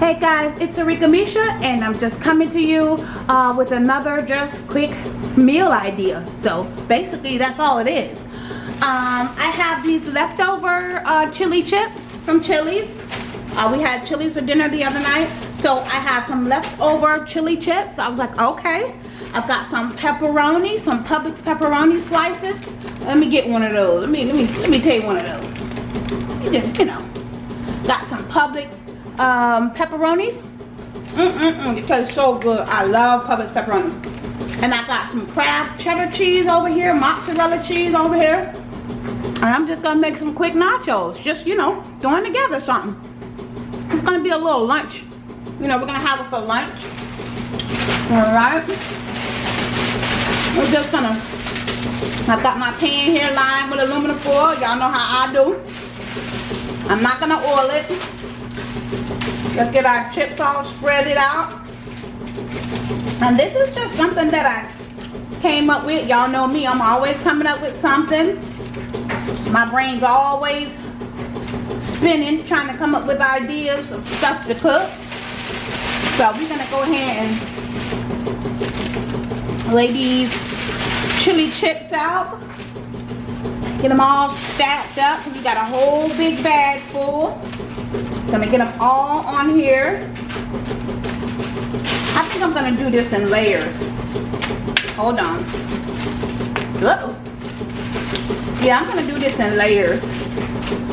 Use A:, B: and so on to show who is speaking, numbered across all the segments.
A: it's Arika Misha and I'm just coming to you uh, with another just quick meal idea. So basically that's all it is. Um, I have these leftover uh, chili chips from Chili's. Uh, we had Chili's for dinner the other night. So I have some leftover chili chips. I was like, okay. I've got some pepperoni, some Publix pepperoni slices. Let me get one of those. Let me let me let me take one of those. You just, you know. Got some Publix um, pepperonis. Mm-mm-mm, it tastes so good. I love Publix pepperonis. And I got some Kraft cheddar cheese over here, mozzarella cheese over here. And I'm just gonna make some quick nachos. Just, you know, throwing together something. It's gonna be a little lunch. You know, we're gonna have it for lunch. Alright. We're just gonna, I've got my pan here lined with aluminum foil. Y'all know how I do. I'm not gonna oil it. Let's get our chips all spread it out. And this is just something that I came up with. Y'all know me, I'm always coming up with something. My brain's always spinning, trying to come up with ideas of stuff to cook. So we're gonna go ahead and lay these chili chips out. Get them all stacked up. We got a whole big bag full. Gonna get them all on here. I think I'm gonna do this in layers. Hold on. Uh. Yeah, I'm gonna do this in layers.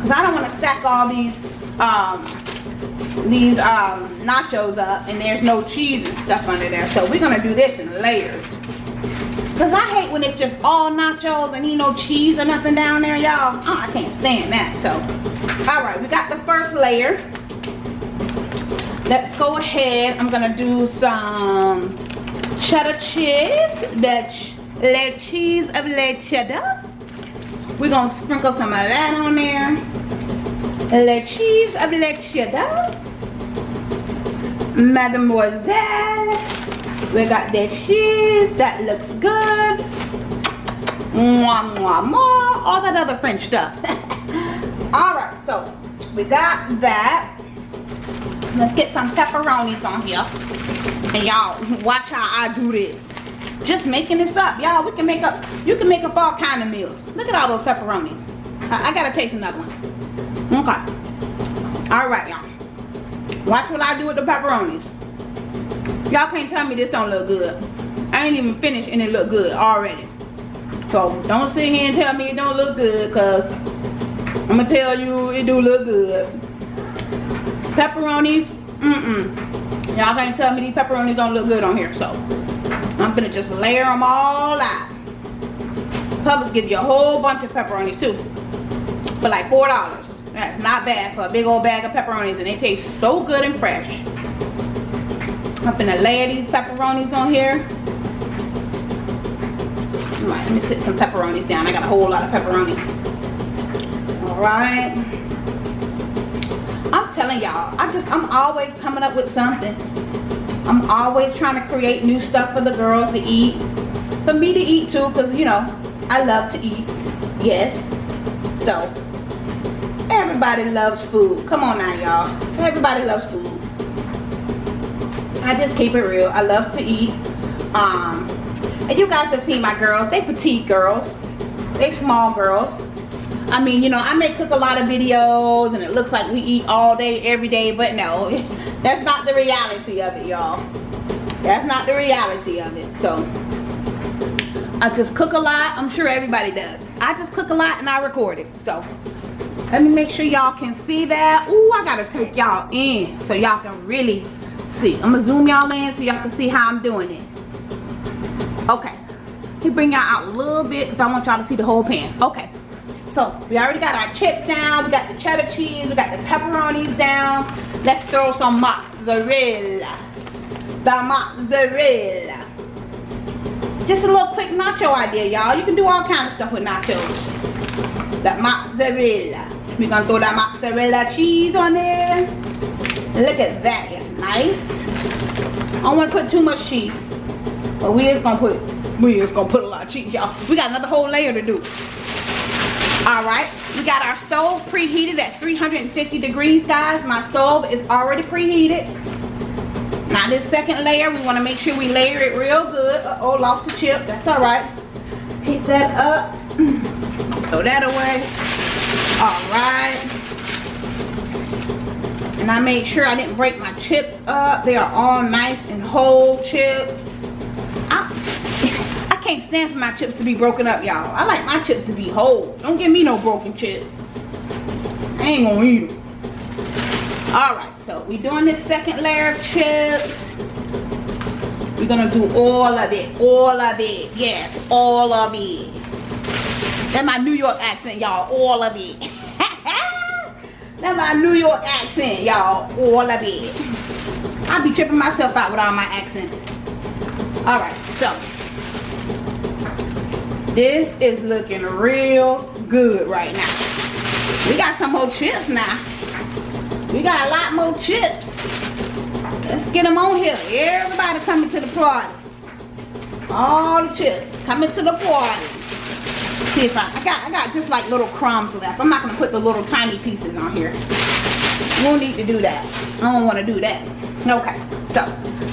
A: Cause I don't wanna stack all these um these um nachos up and there's no cheese and stuff under there. So we're gonna do this in layers. Cause I hate when it's just all nachos and you no cheese or nothing down there, y'all. Oh, I can't stand that. So, all right, we got the first layer. Let's go ahead. I'm gonna do some cheddar cheese. Ch le cheese of le cheddar. We're gonna sprinkle some of that on there. Le cheese of le cheddar. Mademoiselle. We got the cheese. That looks good. Mwah, mwah, mwah. All that other French stuff. So we got that. Let's get some pepperonis on here. And y'all, watch how I do this. Just making this up. Y'all, we can make up, you can make up all kind of meals. Look at all those pepperonis. I, I gotta taste another one. Okay. Alright, y'all. Watch what I do with the pepperonis. Y'all can't tell me this don't look good. I ain't even finished and it look good already. So don't sit here and tell me it don't look good because I'm to tell you it do look good. Pepperonis, mm-mm. Y'all can't tell me these pepperonis don't look good on here. So I'm to just layer them all out. Publix give you a whole bunch of pepperonis too. For like $4. That's not bad for a big old bag of pepperonis and they taste so good and fresh. I'm gonna layer these pepperonis on here. All right, let me sit some pepperonis down. I got a whole lot of pepperonis. Right. I'm telling y'all, I just, I'm always coming up with something. I'm always trying to create new stuff for the girls to eat. For me to eat too, because, you know, I love to eat. Yes. So, everybody loves food. Come on now, y'all. Everybody loves food. I just keep it real. I love to eat. Um, and you guys have seen my girls. They petite girls. They small girls. I mean, you know, I may cook a lot of videos and it looks like we eat all day, every day, but no, that's not the reality of it, y'all. That's not the reality of it. So, I just cook a lot. I'm sure everybody does. I just cook a lot and I record it. So, let me make sure y'all can see that. Ooh, I gotta take y'all in so y'all can really see. I'm gonna zoom y'all in so y'all can see how I'm doing it. Okay. Let me bring y'all out a little bit because I want y'all to see the whole pan. Okay. So we already got our chips down. We got the cheddar cheese. We got the pepperonis down. Let's throw some mozzarella. The mozzarella. Just a little quick nacho idea, y'all. You can do all kinds of stuff with nachos. That mozzarella. We're gonna throw that mozzarella cheese on there. Look at that it's nice. I don't want to put too much cheese. But we is gonna put we is gonna put a lot of cheese, y'all. We got another whole layer to do. Alright, we got our stove preheated at 350 degrees, guys. My stove is already preheated. Now this second layer, we want to make sure we layer it real good. Uh oh, lost the chip. That's all right. Pick that up. Throw that away. All right. And I made sure I didn't break my chips up. They are all nice and whole chips. Can't stand for my chips to be broken up, y'all. I like my chips to be whole. Don't give me no broken chips. I ain't gonna eat them. All right, so we doing this second layer of chips. We're gonna do all of it, all of it. Yes, all of it. That's my New York accent, y'all. All of it. That's my New York accent, y'all. All of it. I be tripping myself out with all my accents. All right, so this is looking real good right now. We got some more chips now. We got a lot more chips. Let's get them on here. Everybody coming to the party. All the chips coming to the party. See if I, I got I got just like little crumbs left. I'm not gonna put the little tiny pieces on here. We don't need to do that. I don't want to do that. Okay, so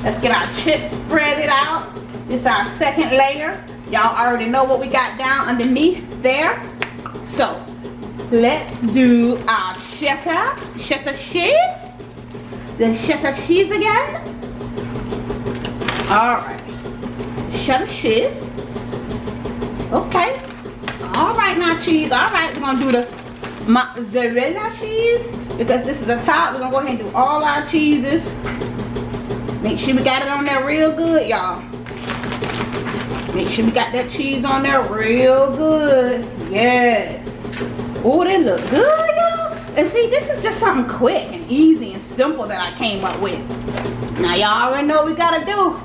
A: let's get our chips spread it out. Is our second layer. Y'all already know what we got down underneath there. So let's do our cheddar, cheddar cheese. The cheddar cheese again. All right, cheddar cheese. Okay. All right, now cheese. All right, we're gonna do the mozzarella cheese because this is the top. We're gonna go ahead and do all our cheeses. Make sure we got it on there real good, y'all. Make sure we got that cheese on there real good. Yes. Oh, they look good, y'all. And see, this is just something quick and easy and simple that I came up with. Now, y'all already know what we gotta do.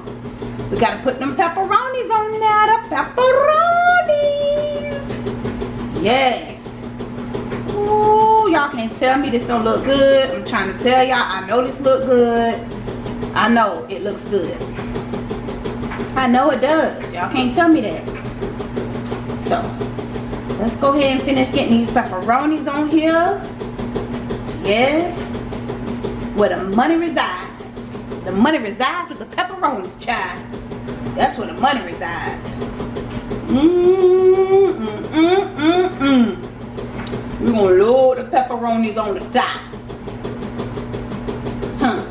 A: We gotta put them pepperonis on there. The pepperonis. Yes. Ooh, y'all can't tell me this don't look good. I'm trying to tell y'all, I know this look good. I know it looks good. I know it does. Y'all can't tell me that. So, let's go ahead and finish getting these pepperonis on here. Yes. Where the money resides. The money resides with the pepperonis, child. That's where the money resides. Mmm, mm, mm, mm, mm. We're gonna load the pepperonis on the top. Huh.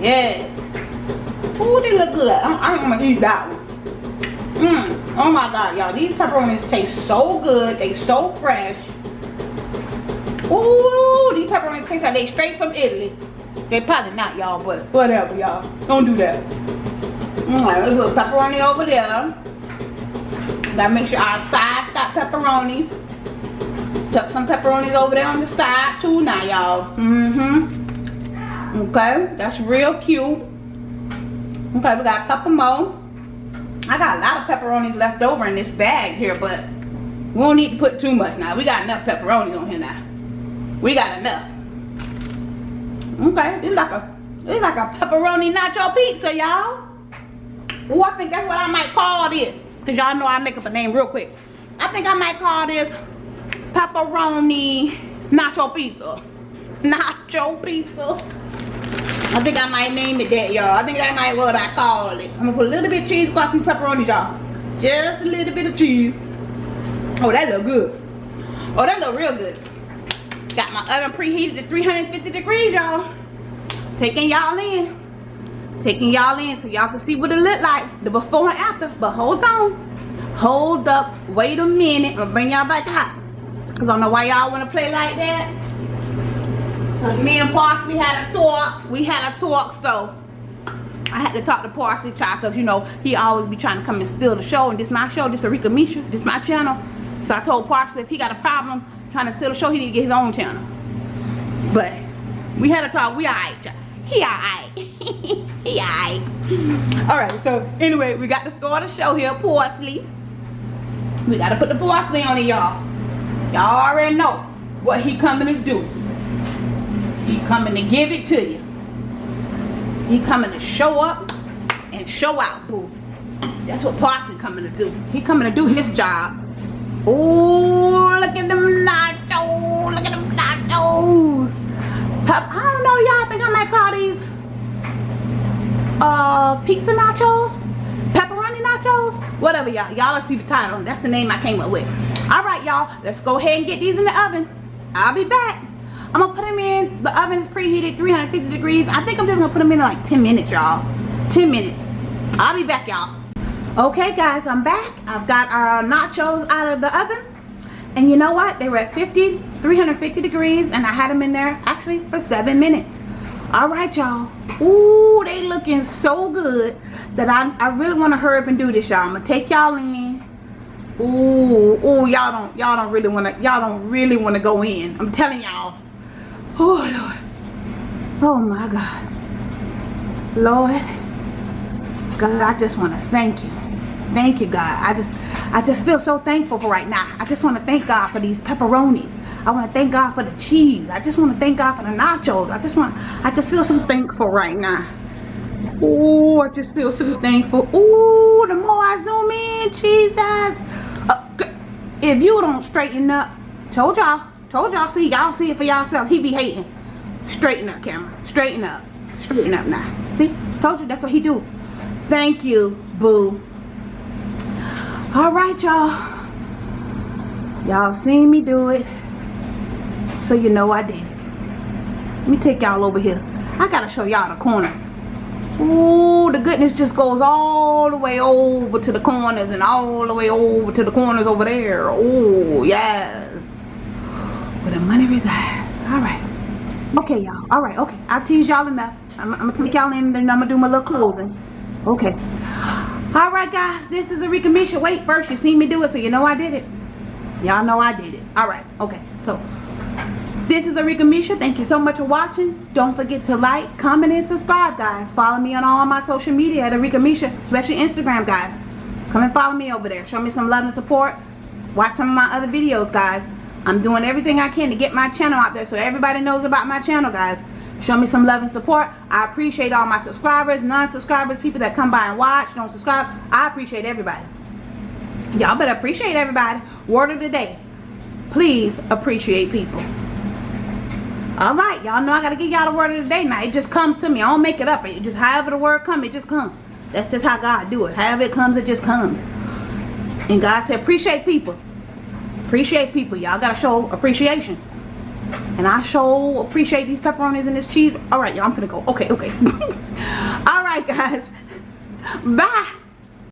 A: Yes. Ooh, they look good. I'm, I'm gonna eat that one. Mmm. Oh my god, y'all. These pepperonis taste so good. They so fresh. Ooh, these pepperonis taste like they straight from Italy. They probably not, y'all, but whatever, y'all. Don't do that. Alright, let's put pepperoni over there. Gotta make sure our sides got pepperonis. Tuck some pepperonis over there on the side too now, y'all. Mm-hmm. Okay, that's real cute. Okay, we got a couple more. I got a lot of pepperonis left over in this bag here, but we don't need to put too much now. We got enough pepperonis on here now. We got enough. Okay, it's like a it's like a pepperoni nacho pizza, y'all. Oh, I think that's what I might call this. Cause y'all know I make up a name real quick. I think I might call this pepperoni nacho pizza. Nacho pizza. I think I might name it that, y'all. I think that might what I call it. I'm gonna put a little bit of cheese across some pepperoni, y'all. Just a little bit of cheese. Oh, that look good. Oh, that look real good. Got my oven preheated to 350 degrees, y'all. Taking y'all in. Taking y'all in so y'all can see what it look like. The before and after. But hold on. Hold up. Wait a minute. I'm bring y'all back out. Cause I don't know why y'all wanna play like that. Me and Parsley had a talk. We had a talk, so I had to talk to Parsley Child because you know he always be trying to come and steal the show and this my show, this Arika Misha, this my channel. So I told Parsley if he got a problem trying to steal the show, he need to get his own channel. But we had a talk. We alright, He alright. he alright. Alright, so anyway, we got to start the show here, Parsley. We gotta put the parsley on it, y'all. Y'all already know what he coming to do. He coming to give it to you. He coming to show up and show out, boo. That's what Parsley coming to do. He coming to do his job. Oh, look at them nachos. Look at them nachos. Pep, I don't know, y'all. think I might call these uh, pizza nachos, pepperoni nachos, whatever y'all. Y'all see the title. That's the name I came up with. All right, y'all. Let's go ahead and get these in the oven. I'll be back. I'm gonna put them in. The oven is preheated 350 degrees. I think I'm just gonna put them in like 10 minutes, y'all. 10 minutes. I'll be back, y'all. Okay, guys, I'm back. I've got our nachos out of the oven. And you know what? They were at 50, 350 degrees, and I had them in there actually for seven minutes. All right, y'all. Ooh, they looking so good that I, I really want to hurry up and do this, y'all. I'm gonna take y'all in. Ooh, ooh, y'all don't, y'all don't really want to, y'all don't really want to go in. I'm telling y'all. Oh Lord. Oh my God. Lord. God, I just want to thank you. Thank you, God. I just I just feel so thankful for right now. I just want to thank God for these pepperonis. I want to thank God for the cheese. I just want to thank God for the nachos. I just want I just feel so thankful right now. Oh, I just feel so thankful. Oh, the more I zoom in, Jesus. Uh, if you don't straighten up, told y'all, told y'all, see, y'all see it for yourself. He be hating. Straighten up, camera. Straighten up. Straighten up now. See? Told you that's what he do. Thank you, boo. Alright, y'all. Y'all seen me do it. So you know I did it. Let me take y'all over here. I gotta show y'all the corners. Ooh, the goodness just goes all the way over to the corners and all the way over to the corners over there. Oh, yes. Where the money resides. Alright. Okay, y'all. Alright, okay. I'll tease y'all enough. I'm, I'm gonna take y'all in and then I'm gonna do my little closing. Okay. All right, guys. This is Arika Misha. Wait, first, you seen me do it, so you know I did it. Y'all know I did it. All right. Okay. So, this is Arika Misha. Thank you so much for watching. Don't forget to like, comment, and subscribe, guys. Follow me on all my social media at Arika Misha, especially Instagram, guys. Come and follow me over there. Show me some love and support. Watch some of my other videos, guys. I'm doing everything I can to get my channel out there so everybody knows about my channel, guys. Show me some love and support. I appreciate all my subscribers non-subscribers people that come by and watch don't subscribe. I appreciate everybody. Y'all better appreciate everybody. Word of the day please appreciate people. All right y'all know i gotta give y'all the word of the day now. It just comes to me. I don't make it up. It just however the word come it just comes that's just how god do it. However it comes it just comes. And god said appreciate people appreciate people y'all gotta show appreciation and I show appreciate these pepperonis and this cheese. All right, y'all, I'm gonna go. Okay, okay. All right, guys. Bye.